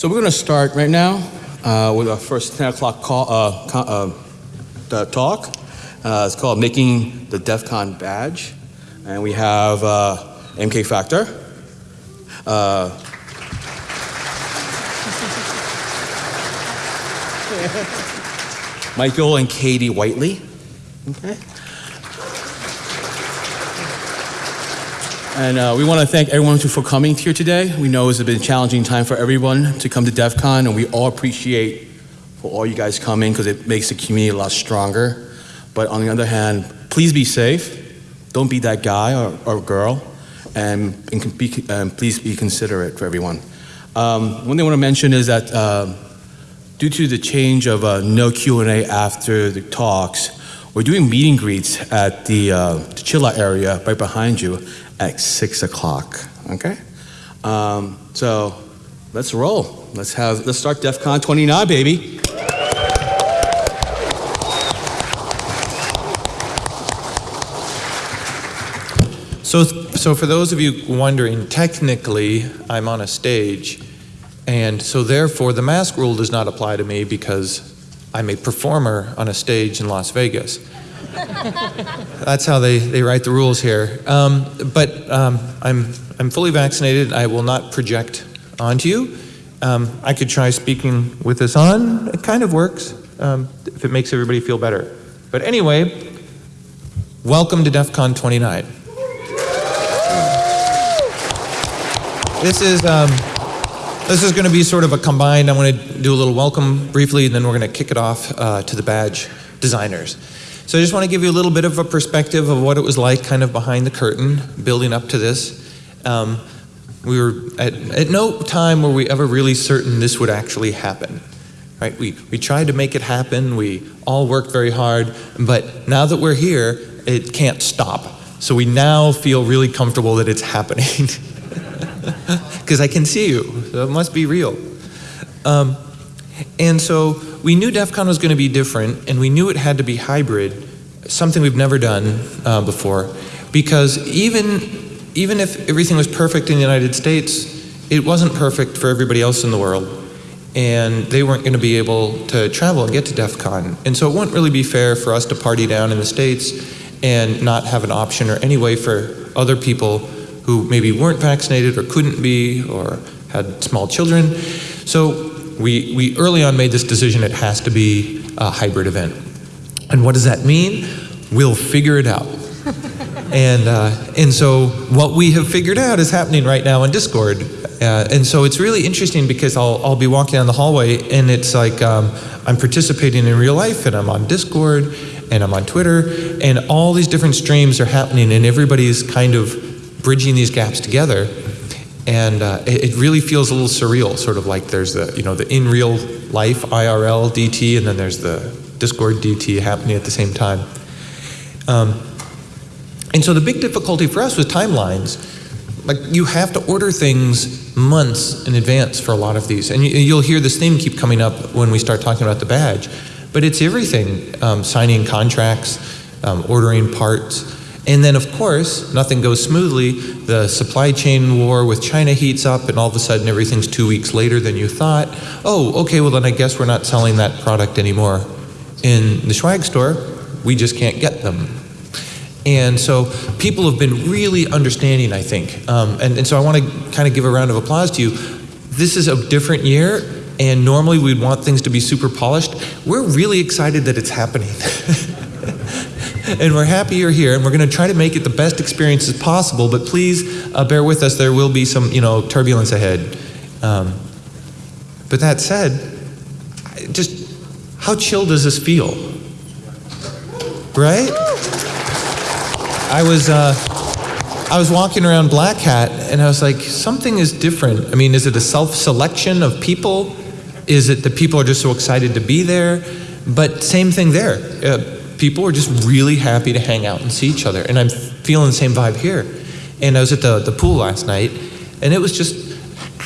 So we're going to start right now uh, with our first 10 o'clock call, uh, uh, the talk. Uh, it's called Making the DEF CON Badge. And we have uh, MK Factor. Uh, Michael and Katie Whiteley. Okay. And uh, we want to thank everyone for coming here today. We know it's been a challenging time for everyone to come to DEF CON, and we all appreciate for all you guys coming because it makes the community a lot stronger. But on the other hand, please be safe. Don't be that guy or, or girl, and, and, be, um, please be considerate for everyone. Um, one thing I want to mention is that uh, due to the change of uh, no Q&A after the talks, we're doing meet and greets at the, uh, the chill out area right behind you at six o'clock. Okay, um, so let's roll. Let's have let's start DEF CON 29, baby. So, so for those of you wondering, technically, I'm on a stage, and so therefore the mask rule does not apply to me because I'm a performer on a stage in Las Vegas. That's how they, they write the rules here. Um, but um, I'm, I'm fully vaccinated. I will not project onto you. Um, I could try speaking with this on. It kind of works um, if it makes everybody feel better. But anyway, welcome to DEF CON 29. This is, um, this is going to be sort of a combined, I'm going to do a little welcome briefly, and then we're going to kick it off uh, to the badge designers. So I just want to give you a little bit of a perspective of what it was like kind of behind the curtain, building up to this. Um, we were at, at no time were we ever really certain this would actually happen. Right? We, we tried to make it happen, we all worked very hard, but now that we're here, it can't stop. So we now feel really comfortable that it's happening. Because I can see you, so it must be real. Um, and so we knew DEF CON was going to be different, and we knew it had to be hybrid, something we've never done uh, before, because even, even if everything was perfect in the United States, it wasn't perfect for everybody else in the world. And they weren't going to be able to travel and get to DEF CON. And so it wouldn't really be fair for us to party down in the States and not have an option or any way for other people who maybe weren't vaccinated or couldn't be or had small children. So we, we early on made this decision it has to be a hybrid event. And what does that mean? We'll figure it out. and, uh, and so what we have figured out is happening right now in Discord. Uh, and so it's really interesting because I'll, I'll be walking down the hallway and it's like um, I'm participating in real life and I'm on Discord and I'm on Twitter and all these different streams are happening and everybody's kind of bridging these gaps together and uh, it, it, really feels a little surreal, sort of like there's the you know the in real life IRL DT, and then there's the Discord DT happening at the same time. Um, and so the big difficulty for us was timelines. Like you have to order things months in advance for a lot of these, and you, will hear this theme keep coming up when we start talking about the badge. But it's everything: um, signing contracts, um, ordering parts. And then, of course, nothing goes smoothly. The supply chain war with China heats up, and all of a sudden everything's two weeks later than you thought. Oh, okay, well, then I guess we're not selling that product anymore in the Swag store. We just can't get them. And so people have been really understanding, I think. Um, and, and so I want to kind of give a round of applause to you. This is a different year, and normally we'd want things to be super polished. We're really excited that it's happening. and we're happy you're here, and we're going to try to make it the best experience as possible. But please uh, bear with us. There will be some, you know, turbulence ahead. Um, but that said, just how chill does this feel? Right? I was. Uh, I was walking around Black Hat and I was like, something is different. I mean, is it a self selection of people? Is it that people are just so excited to be there? But same thing there. Uh, people are just really happy to hang out and see each other. And I'm feeling the same vibe here. And I was at the, the pool last night, and it was just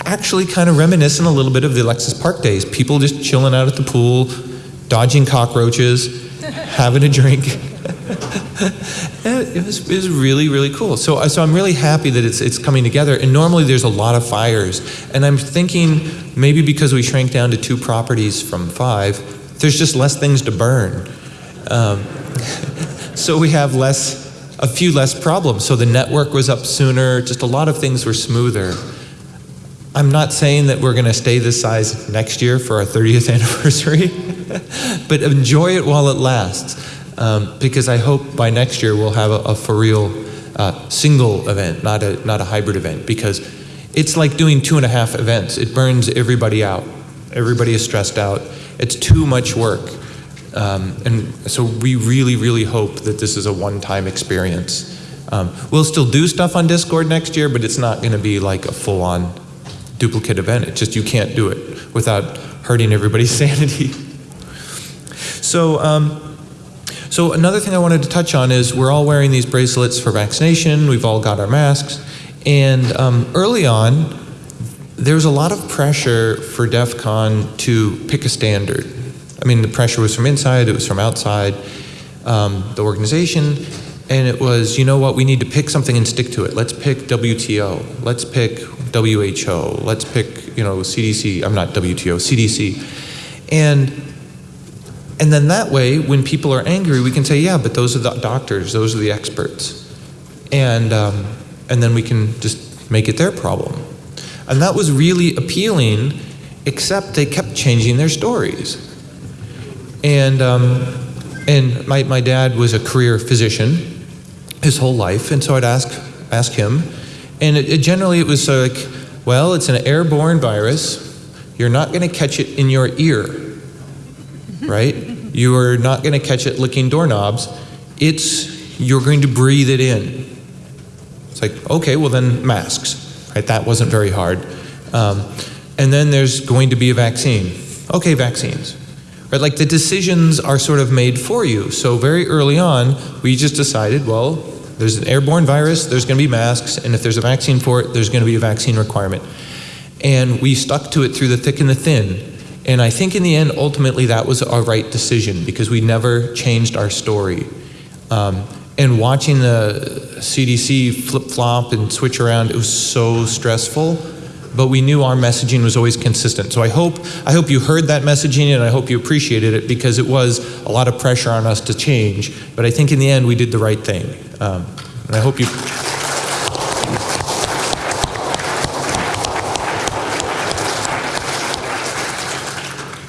actually kind of reminiscent a little bit of the Alexis Park days. People just chilling out at the pool, dodging cockroaches, having a drink. it was, it was really really cool. So so I'm really happy that it's it's coming together. And normally there's a lot of fires, and I'm thinking maybe because we shrank down to two properties from five, there's just less things to burn. Um, so we have less, a few less problems. So the network was up sooner. Just a lot of things were smoother. I'm not saying that we're going to stay this size next year for our 30th anniversary, but enjoy it while it lasts. Um, because I hope by next year we'll have a, a for real uh, single event, not a, not a hybrid event, because it's like doing two and a half events. It burns everybody out. Everybody is stressed out. It's too much work. Um, and so we really, really hope that this is a one-time experience. Um, we'll still do stuff on Discord next year, but it's not going to be like a full-on duplicate event. It's just you can't do it without hurting everybody's sanity. So, um, so another thing I wanted to touch on is we're all wearing these bracelets for vaccination. We've all got our masks, and um, early on, there was a lot of pressure for DEF CON to pick a standard. I mean, the pressure was from inside, it was from outside um, the organization, and it was, you know what, we need to pick something and stick to it. Let's pick WTO, let's pick WHO, let's pick, you know, CDC, I'm not WTO, CDC. And and then that way, when people are angry, we can say, yeah, but those are the doctors, those are the experts. And, um, and then we can just make it their problem. And that was really appealing, except they kept changing their stories. And, um, and my, my dad was a career physician his whole life, and so I'd ask, ask him. And it, it generally it was like, well, it's an airborne virus. You're not going to catch it in your ear right? You are not going to catch it licking doorknobs. It's, you're going to breathe it in. It's like, okay, well then masks, right? That wasn't very hard. Um, and then there's going to be a vaccine. Okay, vaccines. Right, like the decisions are sort of made for you. So very early on, we just decided, well, there's an airborne virus, there's going to be masks, and if there's a vaccine for it, there's going to be a vaccine requirement. And we stuck to it through the thick and the thin. And I think in the end, ultimately, that was our right decision because we never changed our story. Um, and watching the CDC flip flop and switch around, it was so stressful. But we knew our messaging was always consistent. So I hope, I hope you heard that messaging and I hope you appreciated it because it was a lot of pressure on us to change. But I think in the end, we did the right thing. Um, and I hope you.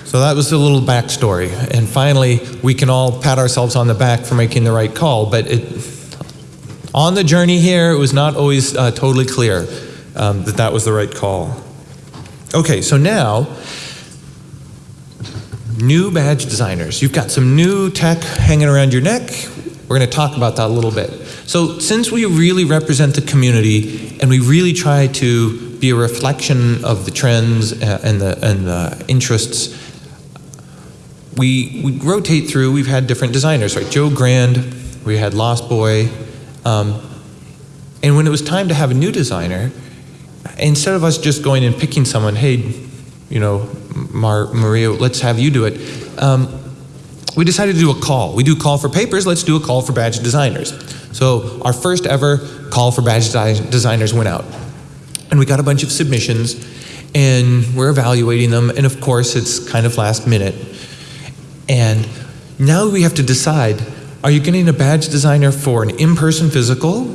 So that was a little backstory. And finally, we can all pat ourselves on the back for making the right call. But it, on the journey here, it was not always uh, totally clear um, that that was the right call. Okay, so now, new badge designers. You've got some new tech hanging around your neck. We're going to talk about that a little bit. So, since we really represent the community and we really try to be a reflection of the trends uh, and the, and the interests we, we rotate through, we've had different designers, right? Joe Grand, we had Lost Boy. Um, and when it was time to have a new designer, instead of us just going and picking someone, hey, you know, Mar Maria, let's have you do it, um, we decided to do a call. We do call for papers, let's do a call for badge designers. So our first ever call for badge designers went out. And we got a bunch of submissions, and we're evaluating them, and of course, it's kind of last minute. And now we have to decide are you getting a badge designer for an in person physical?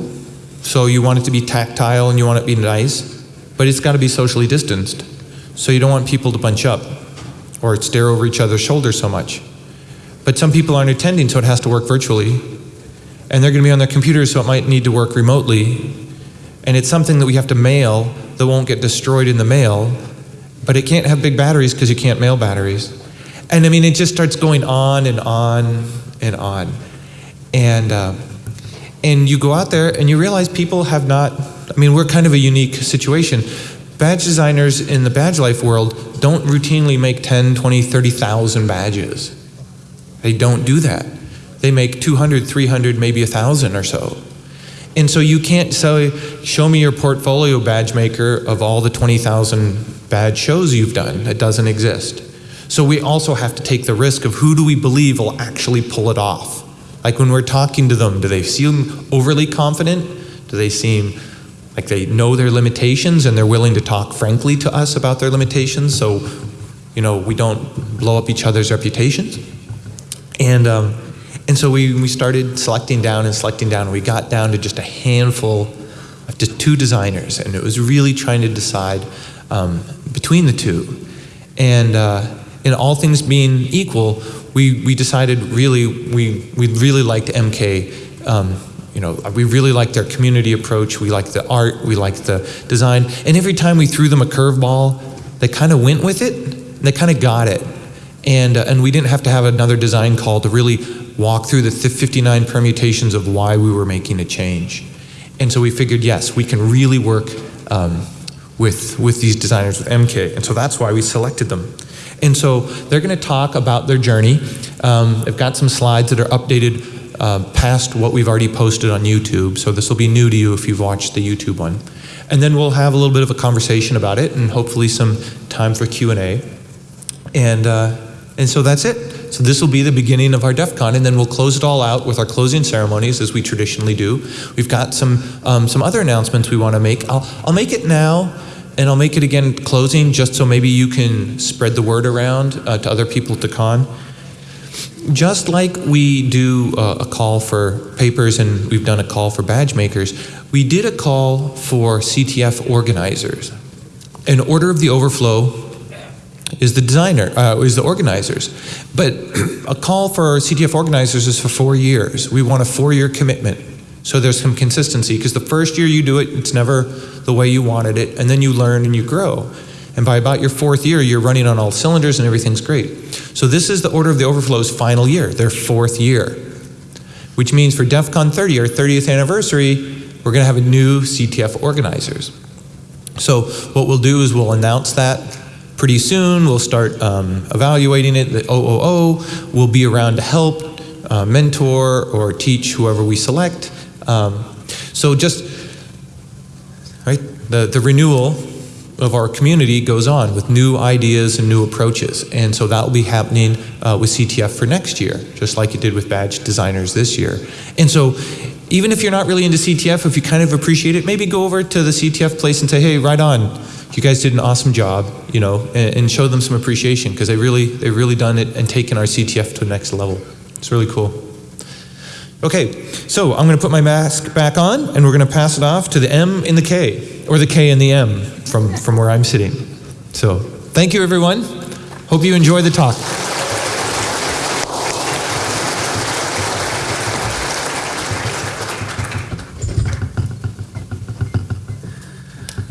So you want it to be tactile and you want it to be nice, but it's got to be socially distanced. So you don't want people to bunch up or stare over each other's shoulders so much. But some people aren't attending, so it has to work virtually. And they're going to be on their computers, so it might need to work remotely. And it's something that we have to mail that won't get destroyed in the mail, but it can't have big batteries because you can't mail batteries. And I mean, it just starts going on and on and on. And, uh, and you go out there and you realize people have not, I mean, we're kind of a unique situation. Badge designers in the badge life world don't routinely make 10, 20, 30,000 badges. They don't do that. They make 200, 300, maybe 1,000 or so. And so you can't say, show me your portfolio badge maker of all the 20,000 badge shows you've done. It doesn't exist. So we also have to take the risk of who do we believe will actually pull it off. Like when we're talking to them, do they seem overly confident? Do they seem like they know their limitations and they're willing to talk frankly to us about their limitations so, you know, we don't blow up each other's reputations? And, um, and so we, we started selecting down and selecting down. and We got down to just a handful of just two designers, and it was really trying to decide um, between the two. And uh, in all things being equal, we, we decided really, we, we really liked MK. Um, you know, we really liked their community approach. We liked the art. We liked the design. And every time we threw them a curveball, they kind of went with it. They kind of got it. And, uh, and we didn't have to have another design call to really walk through the 59 permutations of why we were making a change. And so we figured, yes, we can really work um, with, with these designers with MK. And so that's why we selected them. And so they're going to talk about their journey. Um, I've got some slides that are updated uh, past what we've already posted on YouTube. So this will be new to you if you've watched the YouTube one. And then we'll have a little bit of a conversation about it and hopefully some time for Q&A. And, uh, and so that's it. So this will be the beginning of our DEF CON, and then we'll close it all out with our closing ceremonies, as we traditionally do. We've got some, um, some other announcements we want to make. I'll, I'll make it now, and I'll make it again closing, just so maybe you can spread the word around uh, to other people at the con. Just like we do uh, a call for papers and we've done a call for badge makers, we did a call for CTF organizers. An order of the overflow is the designer, uh, is the organizers. But a call for CTF organizers is for four years. We want a four-year commitment. So there's some consistency because the first year you do it, it's never the way you wanted it, and then you learn and you grow. And by about your fourth year, you're running on all cylinders and everything's great. So this is the Order of the Overflow's final year, their fourth year. Which means for DEF CON 30, our 30th anniversary, we're going to have a new CTF organizers. So what we'll do is we'll announce that pretty soon. We'll start um, evaluating it. The OOO will be around to help, uh, mentor, or teach whoever we select. Um, so just, right, the, the renewal of our community goes on with new ideas and new approaches. And so that will be happening uh, with CTF for next year, just like it did with badge designers this year. And so even if you're not really into CTF, if you kind of appreciate it, maybe go over to the CTF place and say, hey, right on. You guys did an awesome job, you know, and, and show them some appreciation because they really, they've really done it and taken our CTF to the next level. It's really cool. Okay, so I'm going to put my mask back on and we're going to pass it off to the M in the K, or the K in the M from, from where I'm sitting. So thank you, everyone. Hope you enjoy the talk.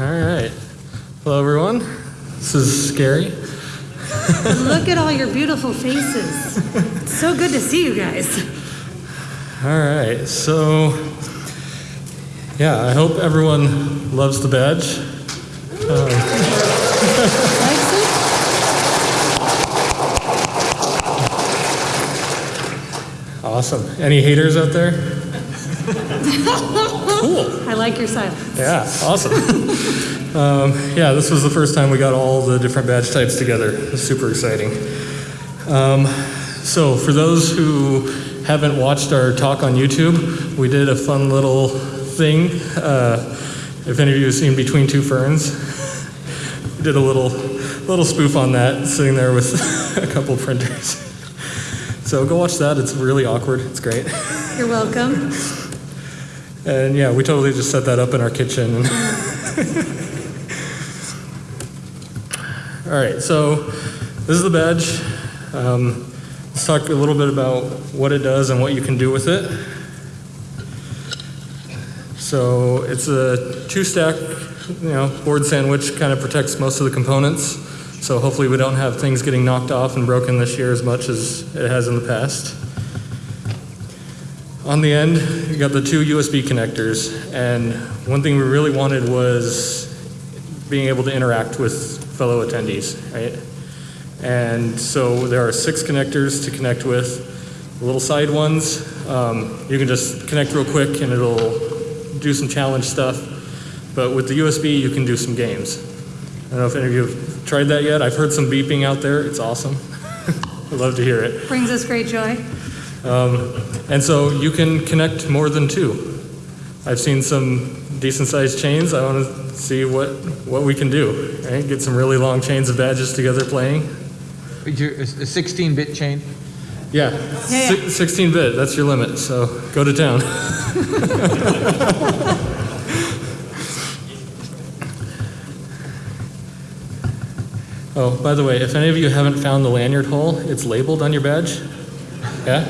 All right. Hello, everyone. This is scary. Look at all your beautiful faces. It's so good to see you guys. All right. So, yeah, I hope everyone loves the badge. It? Awesome. Any haters out there? cool. I like your silence. Yeah, awesome. um, yeah, this was the first time we got all the different badge types together. It was super exciting. Um, so, for those who haven't watched our talk on YouTube, we did a fun little thing. Uh, if any of you have seen Between Two Ferns, we did a little little spoof on that, sitting there with a couple printers. So go watch that. It's really awkward. It's great. You're welcome. And yeah, we totally just set that up in our kitchen. All right, so this is the badge. Um, let's talk a little bit about what it does and what you can do with it. So it's a two-stack, you know, board sandwich. Kind of protects most of the components. So hopefully we don't have things getting knocked off and broken this year as much as it has in the past. On the end, you got the two USB connectors, and one thing we really wanted was being able to interact with fellow attendees, right? And so there are six connectors to connect with. The little side ones, um, you can just connect real quick and it'll do some challenge stuff. But with the USB, you can do some games. I don't know if any of you have tried that yet. I've heard some beeping out there. It's awesome. I'd love to hear it. Brings us great joy. Um, and so you can connect more than two. I've seen some decent sized chains. I want to see what, what we can do. Right? Get some really long chains of badges together playing. Your- A 16-bit chain? Yeah, Yeah, yeah. 16 bit, that's your limit. So go to town. oh, by the way, if any of you haven't found the lanyard hole, it's labeled on your badge. Yeah?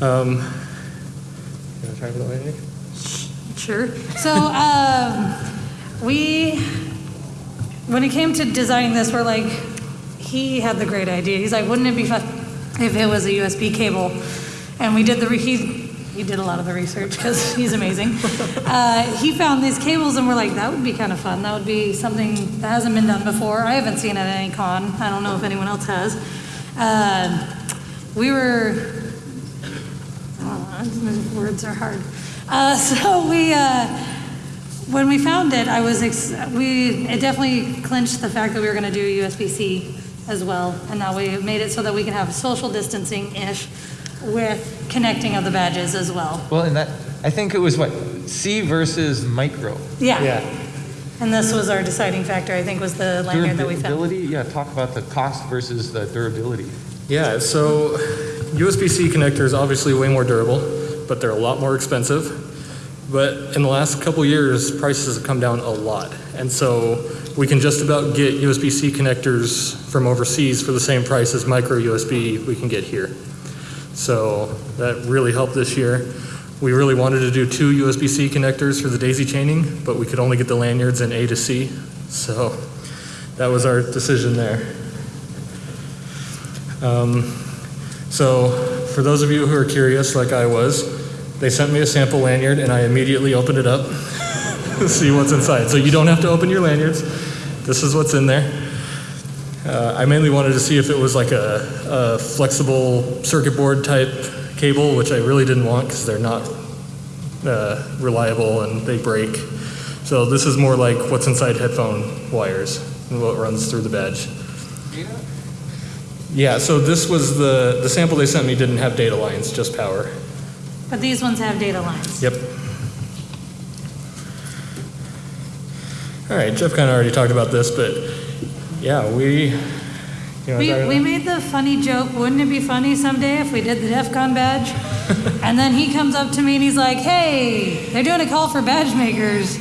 Um, you want to try for the lanyard? Sure. So, um, we, when it came to designing this, we're like, he had the great idea. He's like, wouldn't it be fun if it was a USB cable? And we did the, re- he, he did a lot of the research because he's amazing. Uh, he found these cables and we're like, that would be kind of fun. That would be something that hasn't been done before. I haven't seen it at any con. I don't know if anyone else has. Uh, we were Oh, words are hard. Uh, so we, uh, when we found it, I was, ex- we, it definitely clinched the fact that we were going to do USB-C as well. And that we made it so that we can have social distancing-ish with connecting of the badges as well. Well, and that, I think it was what, C versus micro? Yeah. Yeah. And this was our deciding factor, I think, was the lanyard that we found. Durability? Yeah, talk about the cost versus the durability. Yeah, so USB-C connectors obviously way more durable, but they're a lot more expensive. But in the last couple years, prices have come down a lot. And so we can just about get USB-C connectors from overseas for the same price as micro USB we can get here. So that really helped this year. We really wanted to do two USB-C connectors for the daisy chaining, but we could only get the lanyards in A to C. So that was our decision there. Um, so, for those of you who are curious, like I was, they sent me a sample lanyard and I immediately opened it up to see what's inside. So, you don't have to open your lanyards. This is what's in there. Uh, I mainly wanted to see if it was like a, a flexible circuit board type cable, which I really didn't want because they're not uh, reliable and they break. So, this is more like what's inside headphone wires and what runs through the badge. Yeah, so this was the, the sample they sent me didn't have data lines, just power. But these ones have data lines. Yep. All right, Jeff kind of already talked about this, but yeah, we. You know, We, we made the funny joke, wouldn't it be funny someday if we did the DEF CON badge? and then he comes up to me and he's like, hey, they're doing a call for badge makers.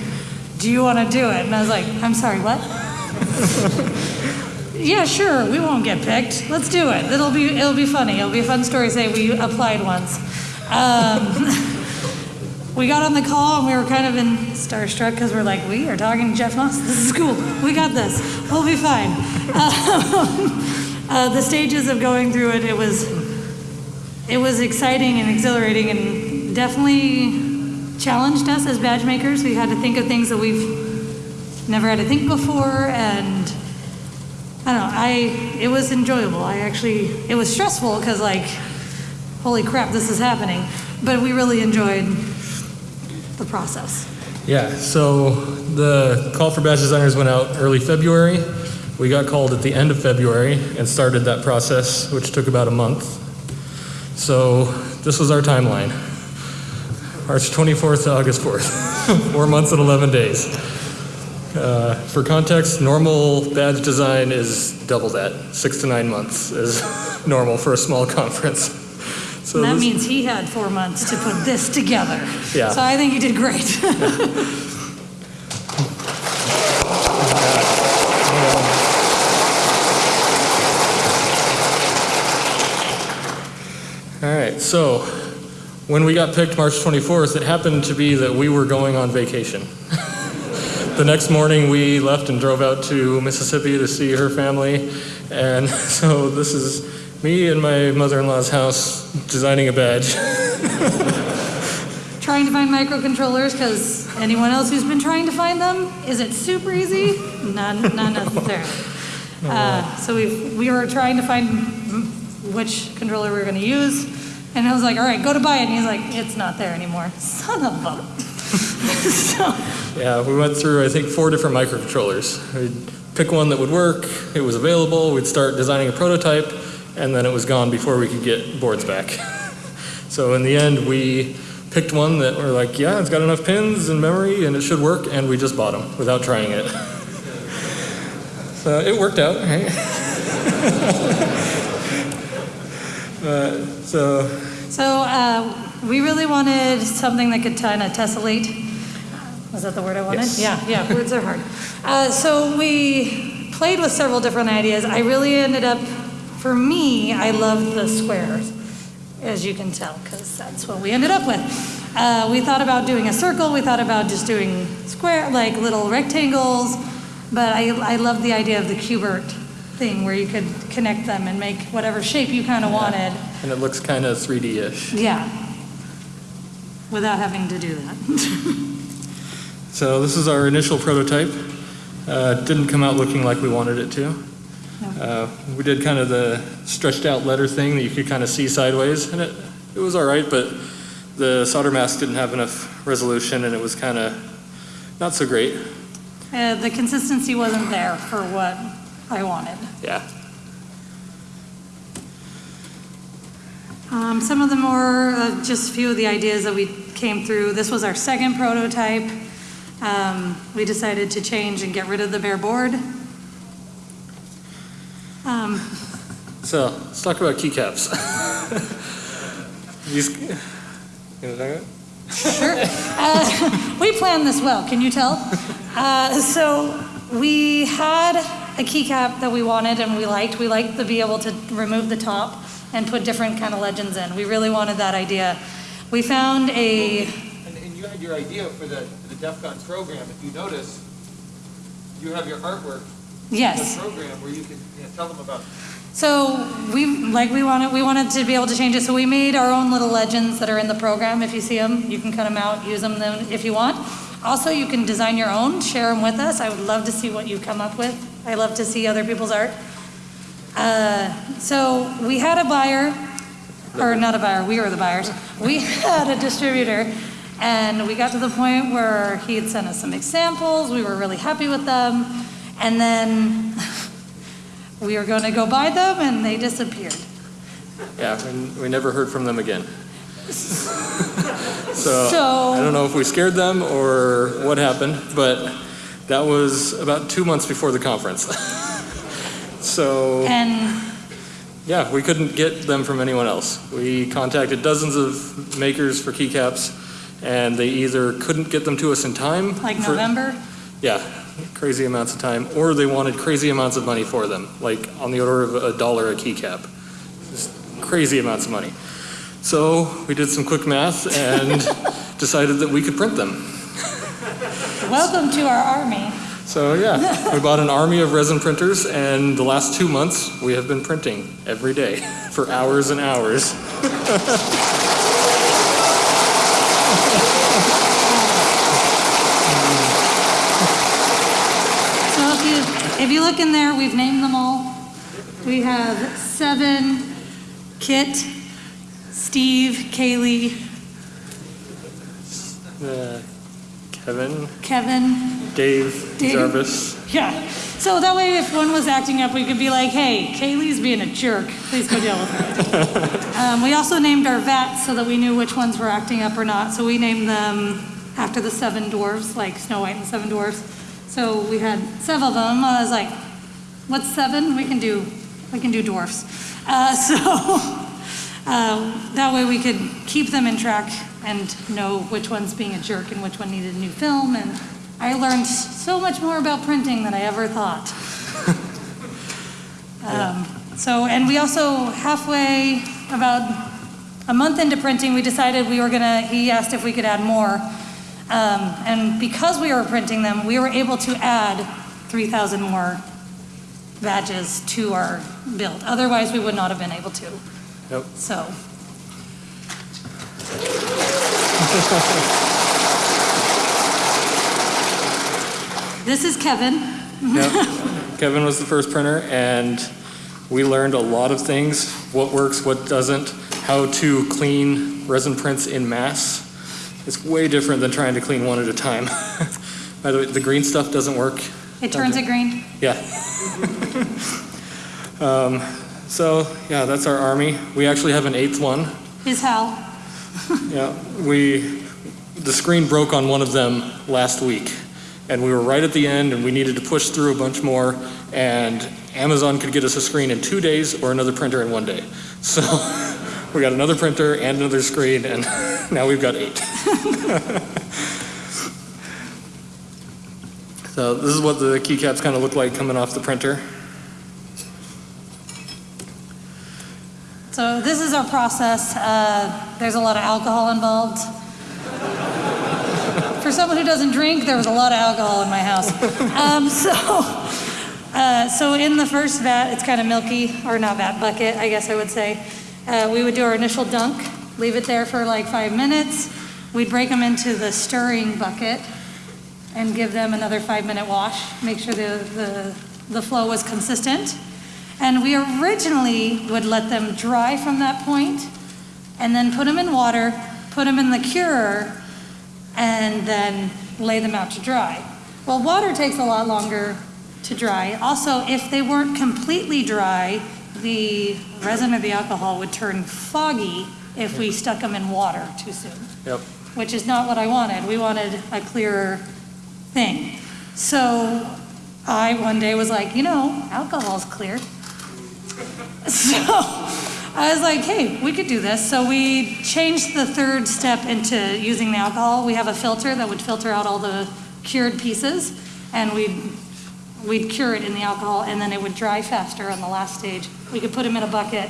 Do you want to do it? And I was like, I'm sorry, what? yeah, sure, we won't get picked. Let's do it. It'll be, it'll be funny. It'll be a fun story. Say we applied once. Um, we got on the call and we were kind of in starstruck because we're like, we are talking to Jeff Moss. This is cool. We got this. We'll be fine. Um, uh, the stages of going through it, it was, it was exciting and exhilarating and definitely challenged us as badge makers. We had to think of things that we've never had to think before and I don't know, I, it was enjoyable. I actually, it was stressful because like, holy crap, this is happening. But we really enjoyed the process. Yeah, so the call for badge designers went out early February. We got called at the end of February and started that process, which took about a month. So this was our timeline March 24th to August 4th, four months and 11 days. Uh, for context, normal badge design is double that. Six to nine months is normal for a small conference. So that this- means he had four months to put this together. Yeah. So I think he did great. All right, so when we got picked March 24th, it happened to be that we were going on vacation. the next morning, we left and drove out to Mississippi to see her family. And so this is me and my mother in law's house designing a badge. trying to find microcontrollers because anyone else who's been trying to find them, is it super easy? Not, not necessarily. Uh, so we we were trying to find which controller we were going to use, and I was like, "All right, go to buy it." And he's like, "It's not there anymore." Son of a. so Yeah, we went through, I think, four different microcontrollers. We'd pick one that would work, it was available, we'd start designing a prototype, and then it was gone before we could get boards back. so in the end, we picked one that we're like, yeah, it's got enough pins and memory and it should work, and we just bought them without trying it. so it worked out, right? uh, so So uh, we really wanted something that could kind of tessellate. Was that the word I wanted? Yes. Yeah, yeah, words are hard. Uh, so we played with several different ideas. I really ended up, for me, I love the squares, as you can tell, because that's what we ended up with. Uh, we thought about doing a circle, we thought about just doing square, like little rectangles, but I, I love the idea of the Q*bert thing where you could connect them and make whatever shape you kind of wanted. and it looks kind of 3D-ish. Yeah. Without having to do that. So this is our initial prototype. Uh, it didn't come out looking like we wanted it to. Uh, we did kind of the stretched out letter thing that you could kind of see sideways, and it, it was all right, but the solder mask didn't have enough resolution, and it was kind of not so great. Uh, the consistency wasn't there for what I wanted. Yeah. Um, some of the more, uh, just a few of the ideas that we came through. This was our second prototype. Um, we decided to change and get rid of the bare board. Um, So let's talk about keycaps. These, you know, talk about- Sure. Uh, we planned this well, can you tell? Uh, so we had a keycap that we wanted and we liked. We liked to be able to remove the top and put different kind of legends in. We really wanted that idea. We found a, And, and you had your idea for the, for the DEF CON program, if you notice, you have your artwork in the yes. program where you can, you know, tell them about So we, like we wanted, we wanted to be able to change it. So we made our own little legends that are in the program. If you see them, you can cut them out, use them then if you want. Also, you can design your own, share them with us. I would love to see what you come up with. I love to see other people's art. Uh, so we had a buyer, or not a buyer, we were the buyers. We had a distributor, and we got to the point where he had sent us some examples. We were really happy with them, and then we were going to go buy them, and they disappeared. Yeah, and we never heard from them again. so, So- I don't know if we scared them or what happened, but that was about two months before the conference. so And yeah, we couldn't get them from anyone else. We contacted dozens of makers for keycaps, and they either couldn't get them to us in time, like for- November, yeah, crazy amounts of time, or they wanted crazy amounts of money for them, like on the order of a dollar a keycap. Just crazy amounts of money. So we did some quick math and decided that we could print them. welcome to our army. So yeah, we bought an army of resin printers, and the last two months we have been printing every day for hours and hours. if you look in there, we've named them all. We have Seven, Kit, Steve, Kaylee, Uh, Kevin, Kevin. Dave, Dave. Jarvis. Yeah. So that way, if one was acting up, we could be like, hey, Kaylee's being a jerk. Please go deal with her. um, we also named our vats so that we knew which ones were acting up or not. So we named them after the seven dwarfs, like Snow White and the Seven Dwarfs. So we had seven of them. I was like, what's seven? We can do, we can do dwarfs. Uh, so uh, that way we could keep them in track and know which one's being a jerk and which one needed a new film. And I learned so much more about printing than I ever thought. um, so, and we also halfway, about a month into printing, we decided we were gonna. He asked if we could add more, um, and because we were printing them, we were able to add 3,000 more badges to our build. Otherwise, we would not have been able to. Yep. So. This is Kevin. Yep. Kevin was the first printer, and we learned a lot of things what works, what doesn't, how to clean resin prints in mass. It's way different than trying to clean one at a time. By the way, the green stuff doesn't work It turns it green? Yeah. um, so, yeah, that's our army. We actually have an eighth one. Is hell. Yeah, we, the screen broke on one of them last week, and we were right at the end, and we needed to push through a bunch more, and Amazon could get us a screen in two days or another printer in one day. So we got another printer and another screen, and now we've got eight. so this is what the keycaps kind of look like coming off the printer. So this is our process. Uh, There's a lot of alcohol involved. For someone who doesn't drink, there was a lot of alcohol in my house. Um, So, uh, so in the first vat, it's kind of milky, or not vat, bucket, I guess I would say. Uh, We would do our initial dunk, leave it there for like five minutes. We'd break them into the stirring bucket and give them another five-minute wash, make sure the, the, the flow was consistent. And we originally would let them dry from that point, and then put them in water, put them in the curer, and then lay them out to dry. Well, water takes a lot longer to dry. Also, if they weren't completely dry, the resin or the alcohol would turn foggy if we stuck them in water too soon Yep. which is not what I wanted. We wanted a clearer thing. So I one day was like, you know, alcohol's clear. So I was like, hey, we could do this. So we changed the third step into using the alcohol. We have a filter that would filter out all the cured pieces, and we'd we'd cure it in the alcohol, and then it would dry faster on the last stage. We could put them in a bucket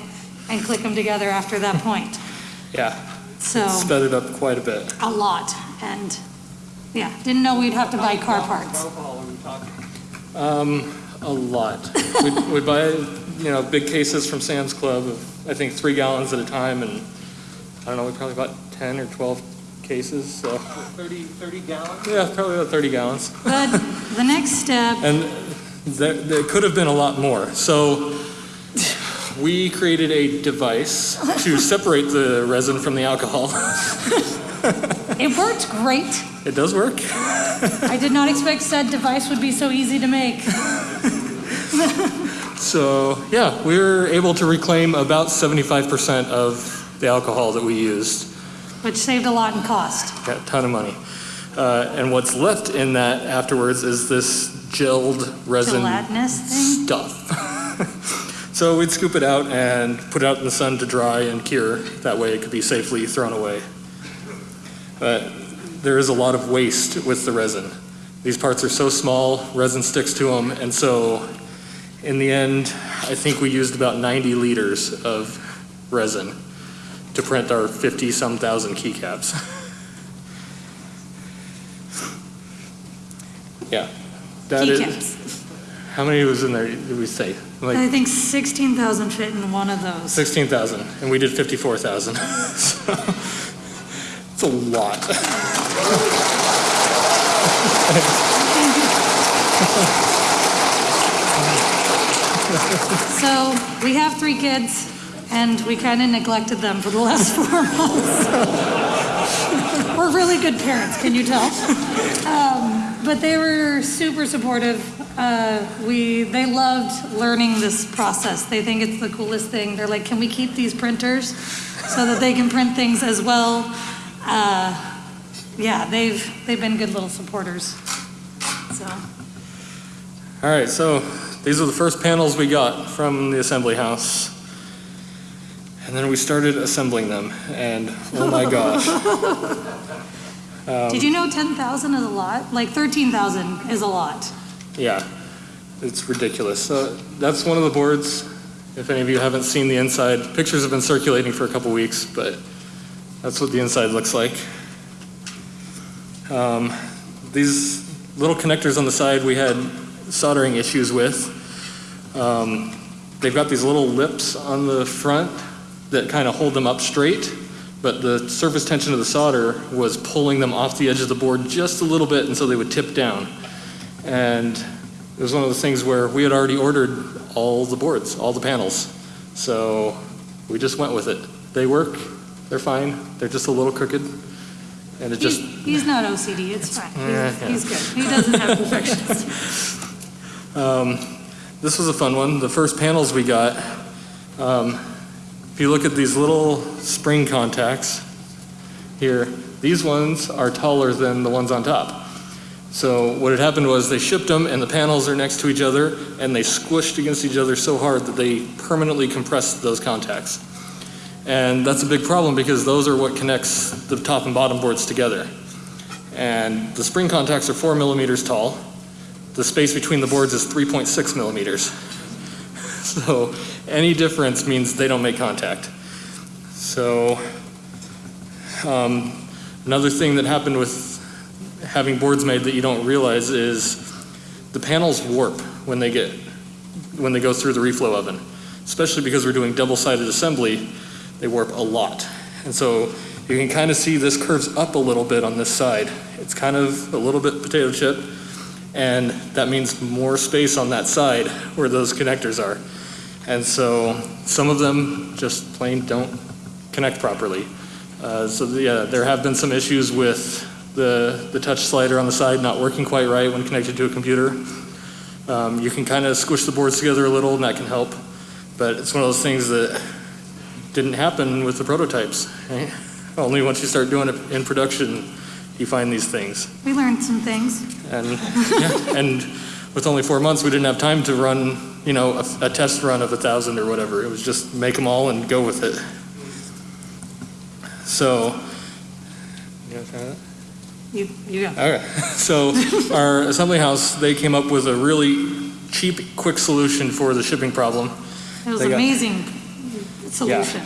and click them together after that point. Yeah, So sped it up quite a bit. a lot, and yeah, didn't know we'd have to buy car parts. Um, a lot. We'd, buy, you know, big cases from Sam's Club of, I think, three gallons at a time, and I don't know, we probably bought 10 or 12 cases, so. 30, 30 gallons? Yeah, probably about 30 gallons. But the next step, And there, there could have been a lot more. So we created a device to separate the resin from the alcohol. it worked great. It does work. I did not expect said device would be so easy to make. So, yeah, we were able to reclaim about 75% of the alcohol that we used. Which saved a lot in cost. Got a ton of money. Uh, and what's left in that afterwards is this gelled resin stuff. so we'd scoop it out and put it out in the sun to dry and cure. That way it could be safely thrown away. But there is a lot of waste with the resin. These parts are so small, resin sticks to them, and so in the end, I think we used about 90 liters of resin to print our 50 some thousand keycaps. yeah. That is, Keycaps. how many was in there, did we say? Like I think 16,000 fit in one of those. 16,000, and we did 54,000. So, It's a lot. So we have three kids, and we kind of neglected them for the last four months. We're really good parents, can you tell? Um, but they were super supportive. Uh, we they loved learning this process. They think it's the coolest thing. They're like, can we keep these printers so that they can print things as well? Uh, yeah, they've they've been good little supporters. So. All right, so these are the first panels we got from the assembly house. And then we started assembling them, and oh my gosh. Did you know 10,000 is a lot? Like 13,000 is a lot. Yeah, it's ridiculous. So that's one of the boards. If any of you haven't seen the inside, pictures have been circulating for a couple weeks, but that's what the inside looks like. Um, these little connectors on the side we had soldering issues with. Um, they've got these little lips on the front that kind of hold them up straight, but the surface tension of the solder was pulling them off the edge of the board just a little bit, and so they would tip down. And it was one of those things where we had already ordered all the boards, all the panels. So we just went with it. They work, they're fine, they're just a little crooked. And it He's, just, he's not OCD, it's fine. Yeah, He's, yeah. he's good. He doesn't have perfectionist. Um, this was a fun one. The first panels we got, um, if you look at these little spring contacts here, these ones are taller than the ones on top. So what had happened was they shipped them and the panels are next to each other and they squished against each other so hard that they permanently compressed those contacts. And that's a big problem because those are what connects the top and bottom boards together. And the spring contacts are four millimeters tall. The space between the boards is 3.6 millimeters. So any difference means they don't make contact. So um, another thing that happened with having boards made that you don't realize is the panels warp when they get when they go through the reflow oven, especially because we're doing double-sided assembly. They warp a lot, and so you can kind of see this curves up a little bit on this side. It's kind of a little bit potato chip, and that means more space on that side where those connectors are. And so some of them just plain don't connect properly. Uh, so yeah, there have been some issues with the, the touch slider on the side not working quite right when connected to a computer. Um, you can kind of squish the boards together a little and that can help, but it's one of those things that didn't happen with the prototypes. right? Only once you start doing it in production, you find these things. We learned some things. And, yeah, and with only four months, we didn't have time to run, you know, a, a test run of a thousand or whatever. It was just make them all and go with it. So, you wanna try that? You, you go. Okay, so our assembly house, they came up with a really cheap, quick solution for the shipping problem. It was They got- amazing solution.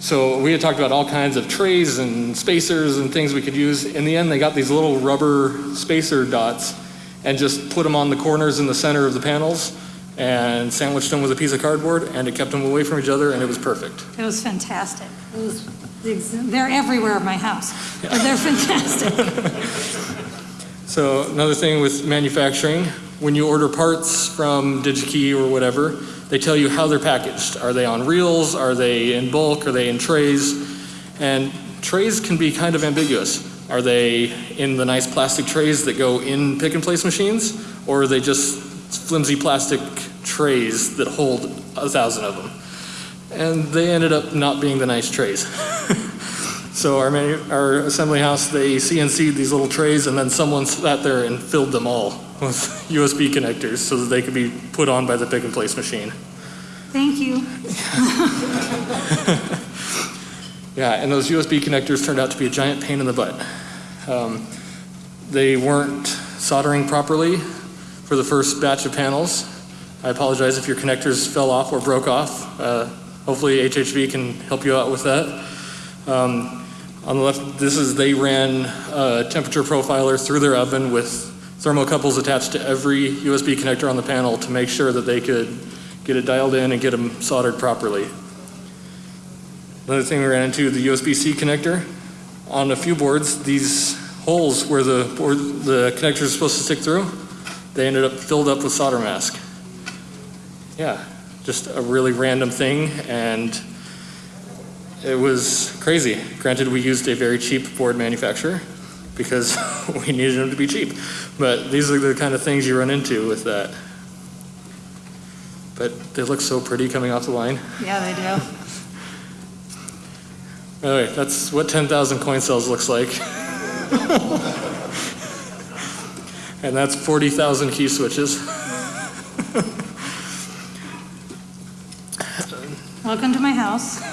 So we had talked about all kinds of trays and spacers and things we could use. In the end, they got these little rubber spacer dots and just put them on the corners in the center of the panels and sandwiched them with a piece of cardboard and it kept them away from each other and it was perfect. It was fantastic. It was, they're everywhere in my house, but they're fantastic. So another thing with manufacturing, when you order parts from DigiKey or whatever, they tell you how they're packaged. Are they on reels? Are they in bulk? Are they in trays? And trays can be kind of ambiguous. Are they in the nice plastic trays that go in pick and place machines? Or are they just flimsy plastic trays that hold a thousand of them? And they ended up not being the nice trays. So our, our assembly house, they CNC'd these little trays and then someone sat there and filled them all with USB connectors so that they could be put on by the pick and place machine. Thank you. Yeah, and those USB connectors turned out to be a giant pain in the butt. Um, they weren't soldering properly for the first batch of panels. I apologize if your connectors fell off or broke off. Uh, hopefully HHV can help you out with that. Um, on the left, this is, they ran a temperature profiler through their oven with thermocouples attached to every USB connector on the panel to make sure that they could get it dialed in and get them soldered properly. Another thing we ran into, the USB-C connector. On a few boards, these holes where the board, the connectors are supposed to stick through, they ended up filled up with solder mask. Yeah, just a really random thing, and it was crazy. Granted, we used a very cheap board manufacturer because we needed them to be cheap. But these are the kind of things you run into with that. But they look so pretty coming off the line. Yeah, they do. Anyway, that's what 10,000 coin cells looks like. and that's 40,000 key switches. Welcome to my house.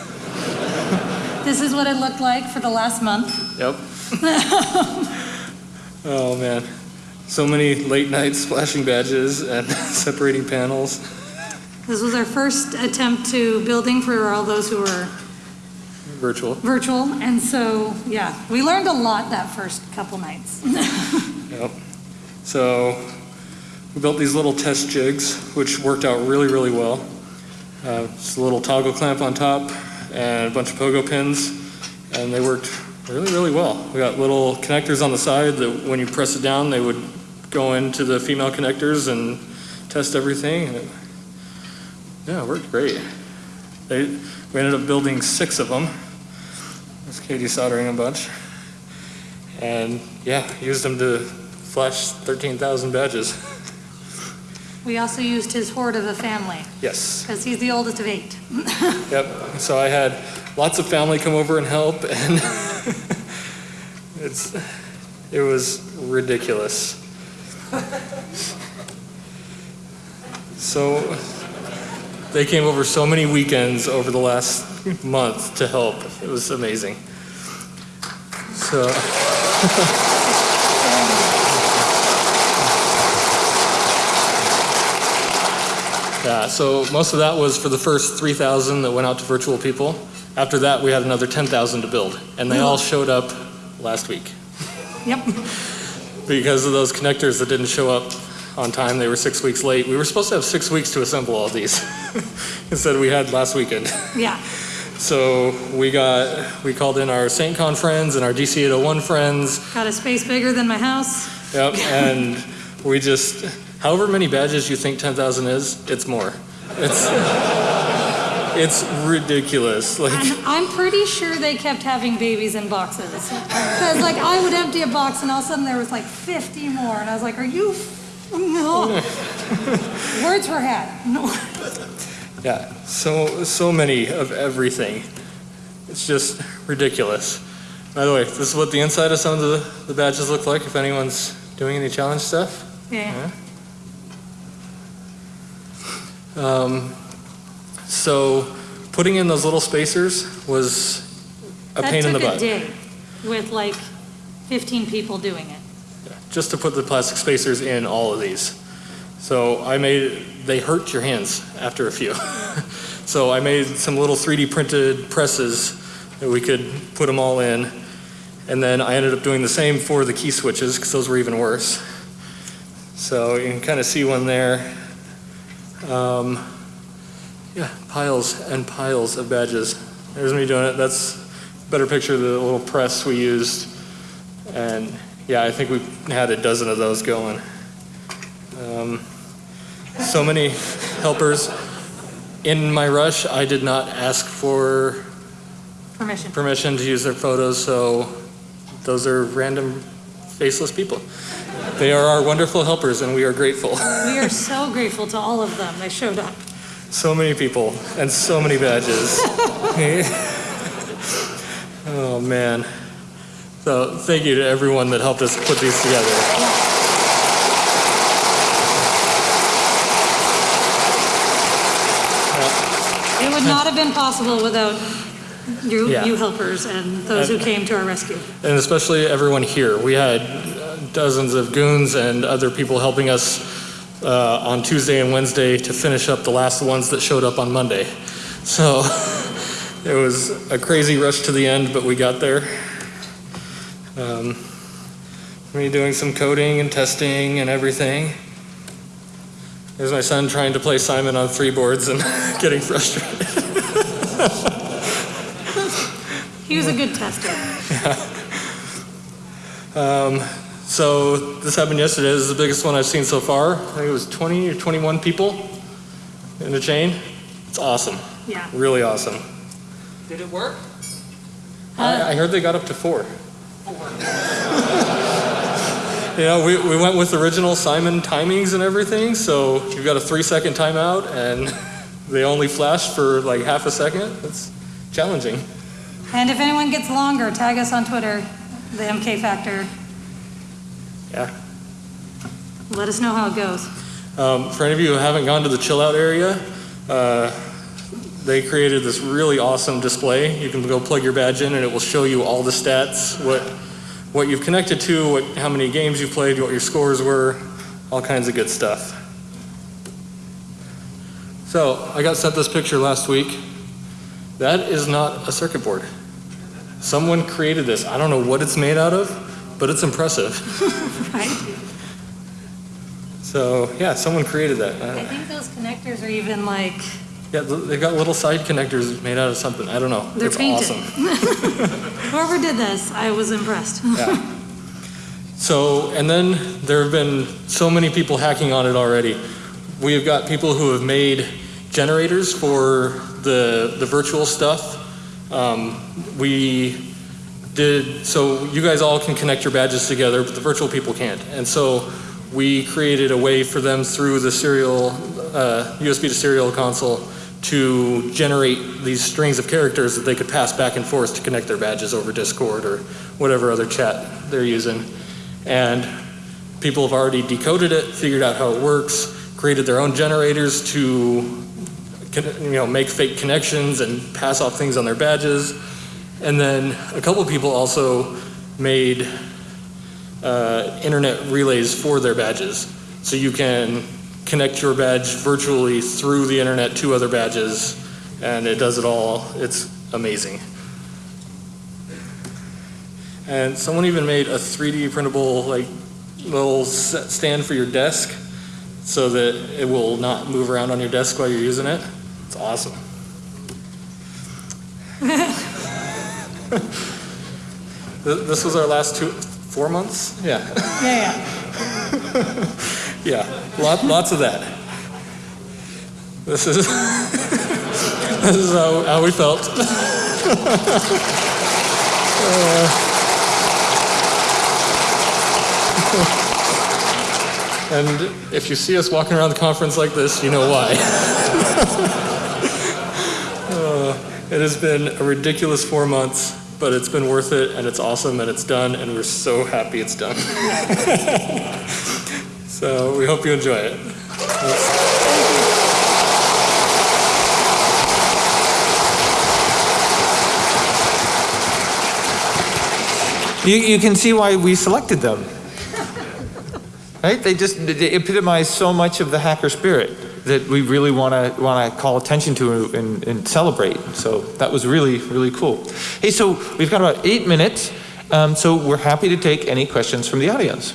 This is what it looked like for the last month. Yep. oh man. So many late night splashing badges and separating panels. This was our first attempt to building for all those who were Virtual. virtual, and so, yeah, we learned a lot that first couple nights. Yep. So we built these little test jigs, which worked out really, really well. Uh, just a little toggle clamp on top and a bunch of pogo pins, and they worked really, really well. We got little connectors on the side that when you press it down, they would go into the female connectors and test everything. And it, yeah, it worked great. They, we ended up building six of them. That's Katie soldering a bunch. And yeah, used them to flash 13,000 badges. We also used his horde of a family, Yes. because he's the oldest of eight. Yep. So I had lots of family come over and help, and it's it was ridiculous. So they came over so many weekends over the last month to help. It was amazing. So. Yeah, so most of that was for the first 3,000 that went out to virtual people. After that, we had another 10,000 to build, and they all showed up last week. Yep. Because of those connectors that didn't show up on time, they were six weeks late. We were supposed to have six weeks to assemble all these. Instead, we had last weekend. Yeah. So we got, we called in our SaintCon friends and our DC 801 friends. Got a space bigger than my house. Yep, and we just, however many badges you think 10,000 is, it's more. It's, it's ridiculous. Like, And I'm pretty sure they kept having babies in boxes. Because, like, I would empty a box and all of a sudden there was like 50 more. And I was like, are you? No. Words were had. No. yeah, so, so many of everything. It's just ridiculous. By the way, this is what the inside of some of the, the badges look like if anyone's doing any challenge stuff. Yeah. Um, so putting in those little spacers was a That pain in the butt. took a day with like 15 people doing it. just to put the plastic spacers in all of these. So I made, they hurt your hands after a few. so I made some little 3D printed presses that we could put them all in. And then I ended up doing the same for the key switches because those were even worse. So you can kind of see one there. Um, yeah, piles and piles of badges. There's me doing it. That's a better picture of the little press we used. And yeah, I think we had a dozen of those going. Um, so many helpers. In my rush, I did not ask for Permission. permission to use their photos, so those are random faceless people. They are our wonderful helpers, and we are grateful. We are so grateful to all of them. They showed up. So many people and so many badges. oh man. So thank you to everyone that helped us put these together. It would not have been possible without you, Yeah. you helpers and those who came to our rescue. And especially everyone here. We had dozens of goons and other people helping us uh, on Tuesday and Wednesday to finish up the last ones that showed up on Monday. So it was a crazy rush to the end, but we got there. Um, me doing some coding and testing and everything. There's my son trying to play Simon on three boards and getting frustrated. He was a good tester. Um, so this happened yesterday. This is the biggest one I've seen so far. I think it was 20 or 21 people in a chain. It's awesome. Yeah. Really awesome. Did it work? I, I heard they got up to four. you know, we, we went with original Simon timings and everything, so you've got a three second timeout and they only flash for like half a second. It's challenging. And if anyone gets longer, tag us on Twitter, the MK Factor. Yeah. Let us know how it goes. Um, for any of you who haven't gone to the chill out area, uh, they created this really awesome display. You can go plug your badge in and it will show you all the stats, what, what you've connected to, what, how many games you've played, what your scores were, all kinds of good stuff. So, I got sent this picture last week. That is not a circuit board. Someone created this. I don't know what it's made out of, but it's impressive. Right? So, yeah, someone created that. I- I think those connectors are even like, Yeah, they've got little side connectors made out of something. I don't know. they're it's painted. awesome. Whoever did this, I was impressed. Yeah. So, and then there have been so many people hacking on it already. We have got people who have made generators for the the virtual stuff. Um, we did so. You guys all can connect your badges together, but the virtual people can't. And so we created a way for them through the serial, uh, USB to serial console to generate these strings of characters that they could pass back and forth to connect their badges over Discord or whatever other chat they're using. And people have already decoded it, figured out how it works, created their own generators to you know, make fake connections and pass off things on their badges. And then a couple people also made uh, internet relays for their badges. So you can connect your badge virtually through the internet to other badges, and it does it all. It's amazing. And someone even made a 3D printable like little stand for your desk so that it will not move around on your desk while you're using it. It's awesome. Th- This was our last two, four months? Yeah. Yeah, yeah. Yeah, lot, lots of that. This is, this is how, how we felt. Uh, And if you see us walking around the conference like this, you know why. Uh, It has been a ridiculous four months, but it's been worth it, and it's awesome, and it's done, and we're so happy it's done. So we hope you enjoy it. You, you can see why we selected them. Right? They just they epitomize so much of the hacker spirit that we really want to want to call attention to and, and celebrate. So that was really really cool. Hey, so we've got about eight minutes, um, so we're happy to take any questions from the audience.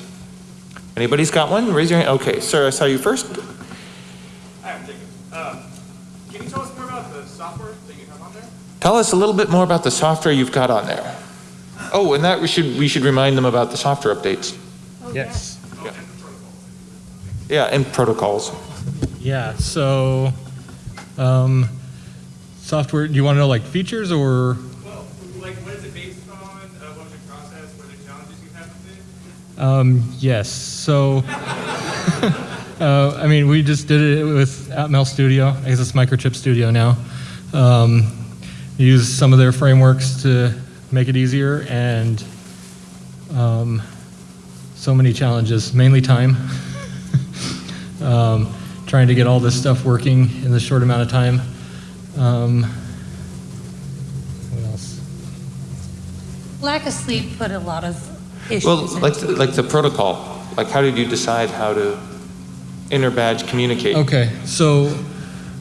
Anybody's got one? Raise your hand. Okay, sir, I saw you first. Hi, I'm Jacob. Uh, Can you tell us more about the software that you have on there? Tell us a little bit more about the software you've got on there. Oh, and that we should we should remind them about the software updates. Yes. Yeah, and protocols. Yeah. So, um, software. Do you want to know like features or? Well, like, what is it based on? Uh, what was the process? What are the challenges you had with it? Um, yes. So, uh, I mean, we just did it with Atmel Studio. I guess it's Microchip Studio now. Um, use some of their frameworks to make it easier, and um, so many challenges, mainly time. um, trying to get all this stuff working in this short amount of time. Um, what else? Lack of sleep put a lot of issues. Well, like, the- like the protocol, like how did you decide how to inter-badge communicate? Okay, so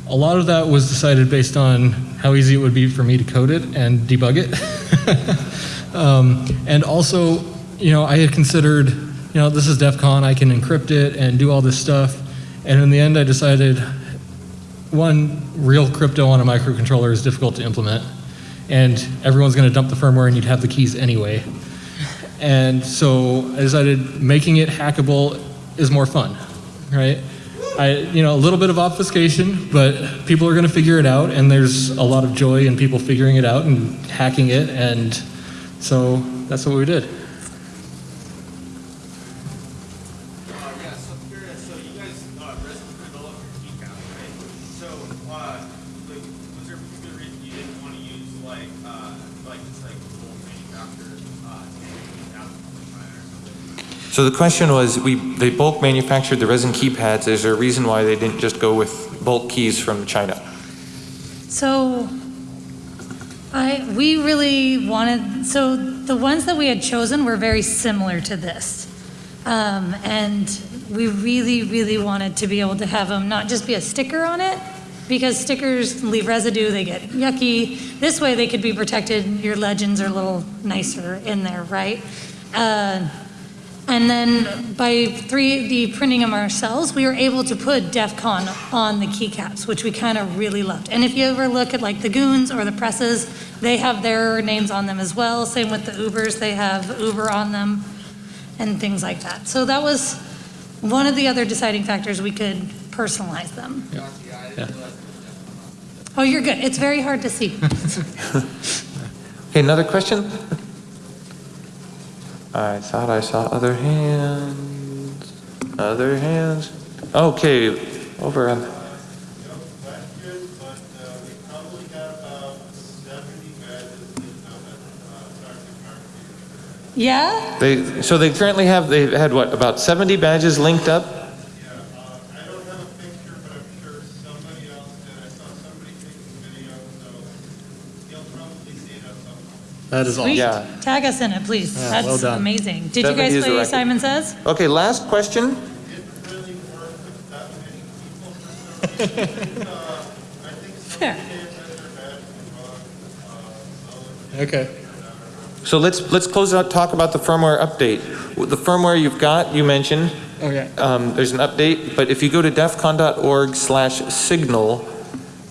a lot of that was decided based on how easy it would be for me to code it and debug it. um, and also, you know, I had considered, you know, this is DEF CON, I can encrypt it and do all this stuff. And in the end, I decided one, real crypto on a microcontroller is difficult to implement. And everyone's going to dump the firmware and you'd have the keys anyway. And so I decided making it hackable is more fun, right? I, you know, a little bit of obfuscation, but people are going to figure it out, and there's a lot of joy in people figuring it out and hacking it, and so that's what we did. Uh, yeah, so I'm curious, so you guys, uh, recently developed your key count, right? So, uh, like, was there a particular reason you didn't want to use, like, uh, like, just like full manufactured, uh, standard out of China or something? So the question was, we, they bulk manufactured the resin keypads. Is there a reason why they didn't just go with bulk keys from China? So I we really wanted so the ones that we had chosen were very similar to this. Um, and we really, really wanted to be able to have them not just be a sticker on it, because stickers leave residue, they get yucky. This way they could be protected, your legends are a little nicer in there, right? Uh, and then by 3D printing them ourselves, we were able to put DEF CON on the keycaps, which we kind of really loved. And if you ever look at like the Goons or the presses, they have their names on them as well. Same with the Ubers, they have Uber on them and things like that. So that was one of the other deciding factors we could personalize them. Yeah. Oh, you're good. It's very hard to see. Okay, another question? I thought I saw other hands. Other hands? Okay, over on, That's good, but uh, we probably got about seventy badges linked up at uh, Sergeant Martin. Yeah? they, so they currently have, they've had what, about 70 badges linked up? Yeah, uh, I don't have a picture, but I'm sure somebody else did. I saw somebody take a video, so you'll probably see it at some point. That is Sweet. Yeah. Tag us in it, please. Yeah, That's well done. amazing. Did you guys play record. Simon Says? Okay, last question. It really worked with that many people for some reason. Uh, I think Fair. somebody gave us their badge wrong, uh, Okay. So let's, let's close out, talk about the firmware update. The firmware you've got, you mentioned, Okay. um, there's an update, but if you go to defcon.org slash signal,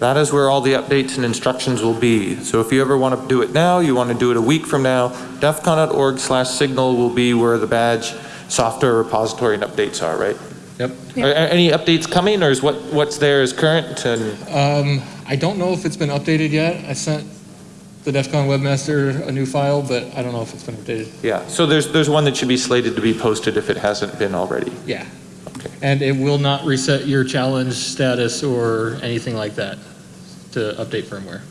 that is where all the updates and instructions will be. So if you ever want to do it now, you want to do it a week from now, defcon.org slash signal will be where the badge software repository and updates are, right? Yep. Are, are any updates coming, or is what, what's there is current and, Um, I don't know if it's been updated yet. I sent the DEF CON webmaster a new file, but I don't know if it's been updated. yeah, so there's, there's one that should be slated to be posted if it hasn't been already. Yeah. Okay. And it will not reset your challenge status or anything like that to update firmware.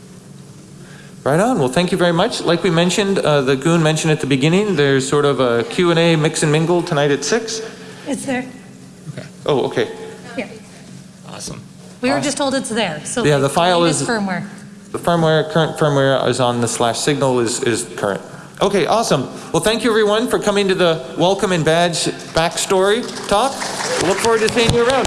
Right on. Well, thank you very much. Like we mentioned, uh, the goon mentioned at the beginning, there's sort of a Q and A mix and mingle tonight at six. It's there. Okay. Oh, okay. Yeah. Awesome. We were just told it's there, so. Yeah, the file is- Firmware. The firmware, current firmware is on the slash signal is, is current. Okay, awesome. Well, thank you everyone for coming to the welcome and badge backstory talk. Look forward to seeing you around.